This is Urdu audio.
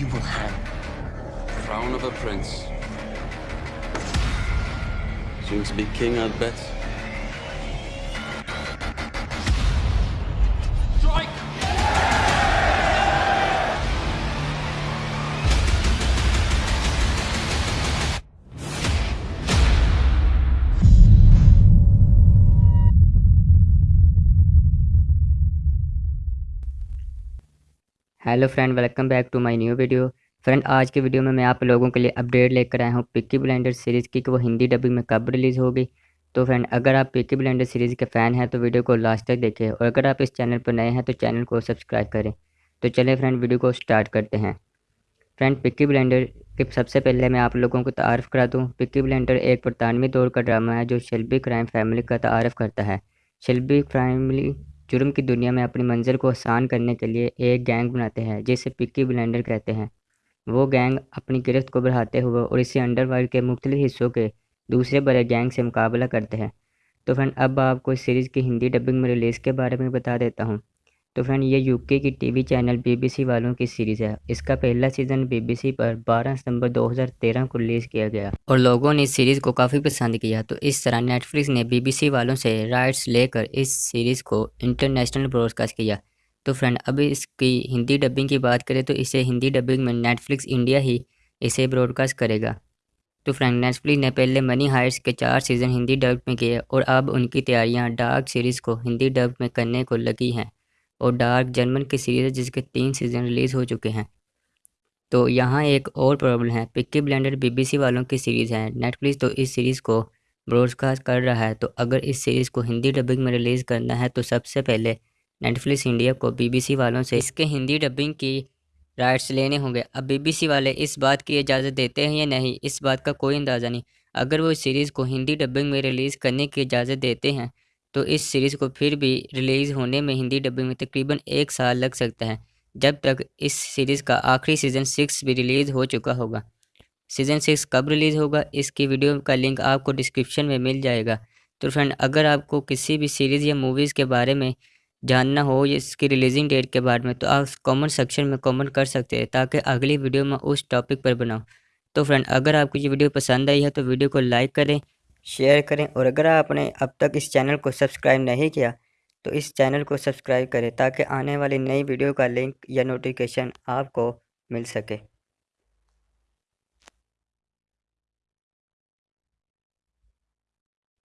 you will have Crown of a prince. Soon to be king, I'd bet. Hello friend welcome back to my new video friend آج کی ویڈیو میں میں آپ لوگوں کے لیے اپڈیٹ لے کر آیا ہوں پکی بلینڈر سیریز کی کہ وہ ہندی ڈبنگ میں کب ریلیز ہوگی تو فرینڈ اگر آپ پکی بلینڈر سیریز کے فین ہیں تو ویڈیو کو لاسٹ تک دیکھیں اور اگر آپ اس چینل پر نئے ہیں تو چینل کو سبسکرائب کریں تو چلیں فرینڈ ویڈیو کو سٹارٹ کرتے ہیں فرینڈ پکی بلینڈر کے سب سے پہلے میں آپ لوگوں کو تعارف کرا دوں پکی بلینڈر ایک برطانوی دور کا ڈرامہ ہے جو شلبی کرائم فیملی کا تعارف کرتا ہے شلبی کرائملی جرم کی دنیا میں اپنی منظر کو آسان کرنے کے لیے ایک گینگ بناتے ہیں، جسے پکی بلینڈر کہتے ہیں۔ وہ گینگ اپنی گرفت کو بڑھاتے ہوئے اور اسے انڈر ورلڈ کے مختلف حصوں کے دوسرے بڑے گینگ سے مقابلہ کرتے ہیں۔ تو فرینڈ، اب آپ کو اس سیریز کی ہندی ڈبنگ میں ریلیز کے بارے میں بتا دیتا ہوں۔ تو فرینڈ یہ یو کے کی T V channel B B C والوں کی سیریز ہے۔ اس کا پہلا سیزن بی بی سی پر بارہ ستمبر دو ہزار تیرہ کو ریلیز کیا گیا۔ اور لوگوں نے اس سیریز کو کافی پسند کیا۔ تو اس طرح نیٹ فلکس نے بی بی سی والوں سے رائٹس لے کر اس سیریز کو انٹرنیشنل براڈ کاسٹ کیا۔ تو فرینڈ اب اس کی ہندی ڈبنگ کی بات کریں تو اسے ہندی ڈبنگ میں نیٹ فلکس انڈیا ہی اسے براڈ کاسٹ کرے گا۔ تو فرینڈ نیٹ فلکس نے پہلے منی ہائٹس کے چار سیزن ہندی ڈب میں کیے اور اب ان کی تیاریاں ڈارک سیریز کو ہندی ڈب میں کرنے کو لگی ہیں۔ اور ڈارک جرمن کی سیریز ہے جس کے تین سیزن ریلیز ہو چکے ہیں۔ تو یہاں ایک اور پرابلم ہے۔ پکی بلینڈر بی بی سی والوں کی سیریز ہے۔ نیٹ فلکس تو اس سیریز کو براڈ کاسٹ کر رہا ہے۔ تو اگر اس سیریز کو ہندی ڈبنگ میں ریلیز کرنا ہے تو سب سے پہلے نیٹ فلکس انڈیا کو بی بی سی والوں سے اس کے ہندی ڈبنگ کی رائٹس لینے ہوں گے۔ اب بی بی سی والے اس بات کی اجازت دیتے ہیں یا نہیں، اس بات کا کوئی اندازہ نہیں۔ اگر وہ اس سیریز کو ہندی ڈبنگ میں ریلیز کرنے کی اجازت دیتے ہیں تو اس سیریز کو پھر بھی ریلیز ہونے میں ہندی ڈبی میں تقریباً ایک سال لگ سکتا ہے جب تک اس سیریز کا آخری سیزن سکس بھی ریلیز ہو چکا ہوگا۔ سیزن سکس کب ریلیز ہوگا؟ اس کی ویڈیو کا لنک آپ کو ڈسکرپشن میں مل جائے گا۔ تو فرینڈ اگر آپ کو کسی بھی سیریز یا موویز کے بارے میں جاننا ہو، یا اس کی ریلیزنگ ڈیٹ کے بارے میں، تو آپ کامنٹ سیکشن میں کامنٹ کر سکتے ہیں تاکہ اگلی ویڈیو میں اس ٹاپک پر بناؤں تو فرینڈ اگر آپ کو یہ ویڈیو پسند آئی ہے تو ویڈیو کو لائک کریں شیئر کریں اور اگر آپ نے اب تک اس چینل کو سبسکرائب نہیں کیا تو اس چینل کو سبسکرائب کریں تاکہ آنے والی نئی ویڈیو کا لنک یا نوٹیفیکیشن آپ کو مل سکے۔